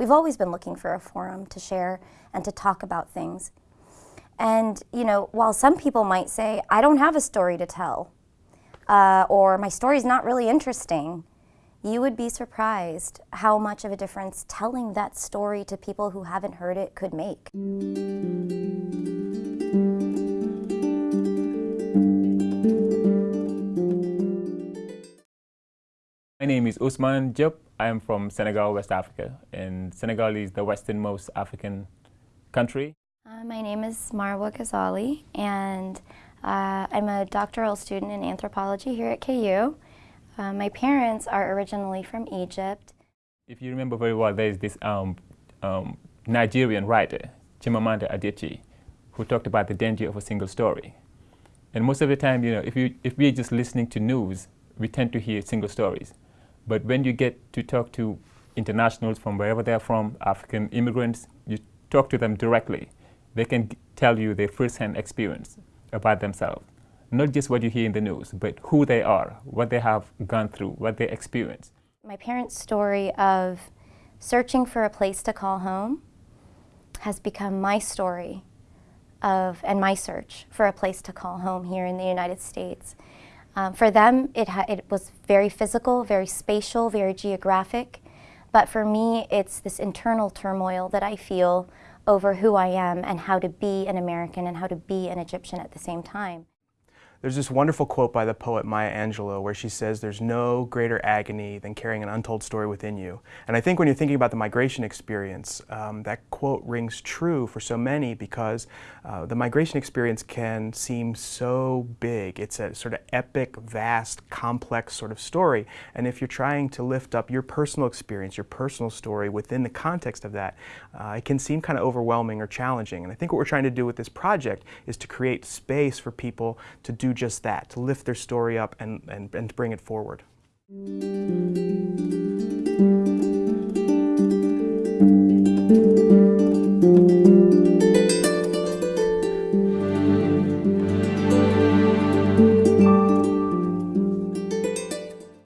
We've always been looking for a forum to share and to talk about things. And, you know, while some people might say, I don't have a story to tell, uh, or my story's not really interesting, you would be surprised how much of a difference telling that story to people who haven't heard it could make. My name is Usman Diop. I am from Senegal, West Africa, and Senegal is the westernmost African country. Uh, my name is Marwa Ghazali, and uh, I'm a doctoral student in anthropology here at KU. Uh, my parents are originally from Egypt. If you remember very well, there is this um, um, Nigerian writer, Chimamanda Adichie, who talked about the danger of a single story. And most of the time, you know, if, you, if we're just listening to news, we tend to hear single stories. But when you get to talk to internationals from wherever they're from, African immigrants, you talk to them directly. They can tell you their first-hand experience about themselves. Not just what you hear in the news, but who they are, what they have gone through, what they experience. My parents' story of searching for a place to call home has become my story of, and my search for a place to call home here in the United States. Um, for them, it, it was very physical, very spatial, very geographic. But for me, it's this internal turmoil that I feel over who I am and how to be an American and how to be an Egyptian at the same time. There's this wonderful quote by the poet Maya Angelou where she says there's no greater agony than carrying an untold story within you. And I think when you're thinking about the migration experience, um, that quote rings true for so many because uh, the migration experience can seem so big. It's a sort of epic, vast, complex sort of story. And if you're trying to lift up your personal experience, your personal story within the context of that, uh, it can seem kind of overwhelming or challenging. And I think what we're trying to do with this project is to create space for people to just that, to lift their story up and, and, and bring it forward.